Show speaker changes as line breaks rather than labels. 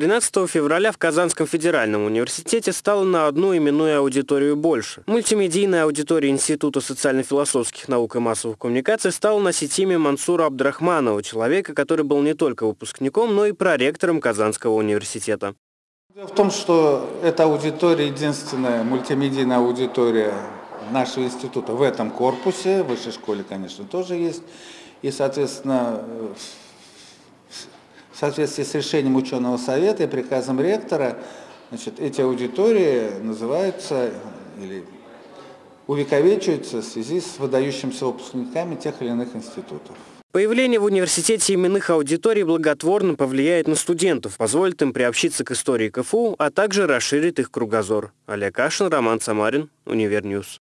13 февраля в Казанском федеральном университете стало на одну именную аудиторию больше. Мультимедийная аудитория Института социально-философских наук и массовых коммуникаций стала носить имя Мансура Абдрахманова, человека, который был не только выпускником, но и проректором Казанского университета.
Дело в том, что эта аудитория единственная мультимедийная аудитория нашего института в этом корпусе, в высшей школе, конечно, тоже есть. И, соответственно, в соответствии с решением ученого совета и приказом ректора, значит, эти аудитории называются или увековечиваются в связи с выдающимися выпускниками тех или иных институтов.
Появление в университете именных аудиторий благотворно повлияет на студентов, позволит им приобщиться к истории КФУ, а также расширит их кругозор. Олег Кашин, Роман Самарин, Univer News.